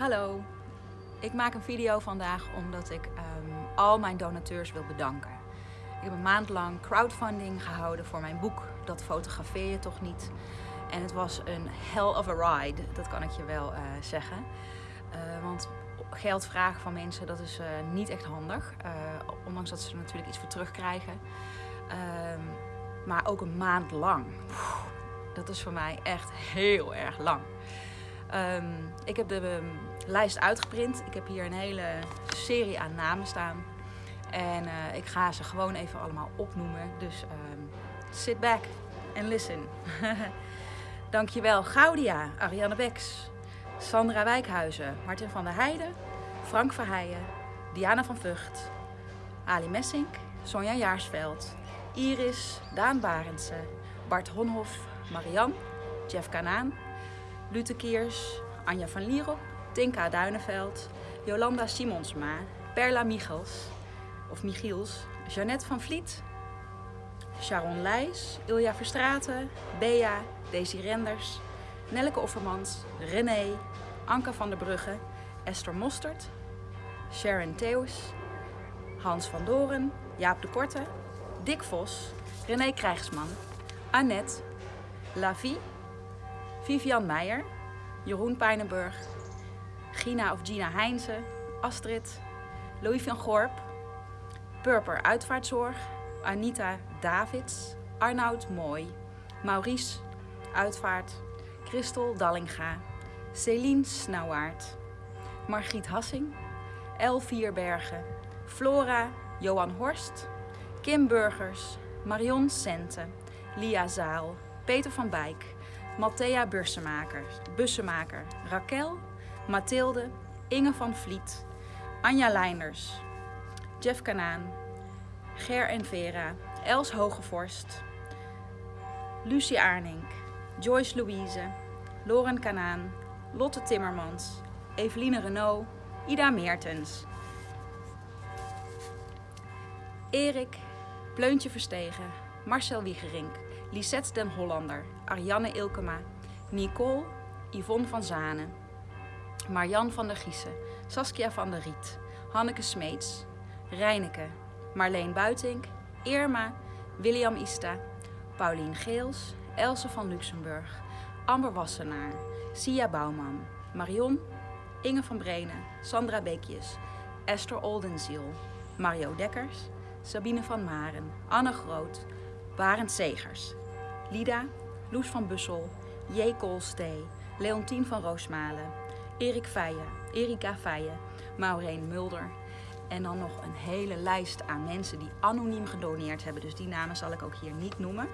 Hallo, ik maak een video vandaag omdat ik ehm, al mijn donateurs wil bedanken. Ik heb een maand lang crowdfunding gehouden voor mijn boek Dat fotografeer je toch niet. En het was een hell of a ride, dat kan ik je wel eh, zeggen. Uh, want geld vragen van mensen, dat is uh, niet echt handig. ondanks dat ze er natuurlijk iets voor terugkrijgen. Ehm, maar ook een maand lang. dat is voor mij echt heel erg lang. Um, ik heb de um, lijst uitgeprint. Ik heb hier een hele serie aan namen staan. En uh, ik ga ze gewoon even allemaal opnoemen. Dus um, sit back and listen. Dankjewel Gaudia, Ariane Beks, Sandra Wijkhuizen, Martin van der Heijden, Frank Verheijen, Diana van Vught, Ali Messink, Sonja Jaarsveld, Iris, Daan Barendse, Bart Honhoff, Marian, Jeff Kanaan, Lute Kiers, Anja van Lierop, Tinka Duineveld, Jolanda Simonsma, Perla Michels, of Michiels, Jeannette van Vliet, Sharon Leijs, Ilja Verstraten, Bea, Daisy Renders, Nelleke Offermans, René, Anke van der Brugge, Esther Mostert, Sharon Theus, Hans van Doren, Jaap de Korte, Dick Vos, René Krijgsman, Annette, Lavie, Vivian Meijer, Jeroen Pijnenburg, Gina of Gina Heinze, Astrid, Louis van Gorp, Purper Uitvaartzorg, Anita Davids, Arnoud Mooi, Maurice Uitvaart, Christel Dallinga, Celine Snauwaard, Margriet Hassing, El Vierbergen, Flora Johan Horst, Kim Burgers, Marion Sente, Lia Zaal, Peter van Bijk, Matthea Bussemaker, Bussemaker, Raquel, Mathilde, Inge van Vliet, Anja Leinders, Jeff Kanaan, Ger en Vera, Els Hogevorst, Lucie Arnink, Joyce Louise, Loren Kanaan, Lotte Timmermans, Eveline Renault, Ida Meertens, Erik, Pleuntje Verstegen, Marcel Wiegerink, Lisette den Hollander, Ariane Ilkema, Nicole, Yvonne van Zanen, Marjan van der Giessen, Saskia van der Riet, Hanneke Smeets, Reineke, Marleen Buitink, Irma, William Ista, Paulien Geels, Else van Luxemburg, Amber Wassenaar, Sia Bouwman, Marion, Inge van Brenen, Sandra Beekjes, Esther Oldenziel, Mario Dekkers, Sabine van Maren, Anne Groot, Barend Segers, Lida, Loes van Bussel, J. Koolstee, Leontien van Roosmalen, Erik Feijen, Erika Feijen, Maureen Mulder. En dan nog een hele lijst aan mensen die anoniem gedoneerd hebben. Dus die namen zal ik ook hier niet noemen.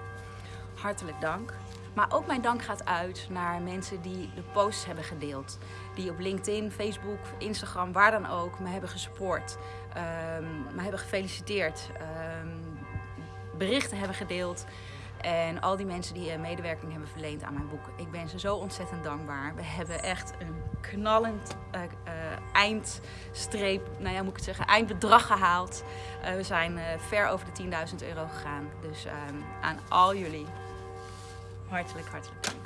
Hartelijk dank. Maar ook mijn dank gaat uit naar mensen die de posts hebben gedeeld. Die op LinkedIn, Facebook, Instagram, waar dan ook, me hebben gesupport. Um, me hebben gefeliciteerd. Um, berichten hebben gedeeld. En al die mensen die eh, medewerking hebben verleend aan mijn boek. Ik ben ze zo ontzettend dankbaar. We hebben echt een knallend uh, uh, eindstreep, nou ja, moet ik het zeggen, eindbedrag gehaald. We zijn ver over de 10.000 euro gegaan. Dus ehm, aan al jullie hartelijk, hartelijk dank.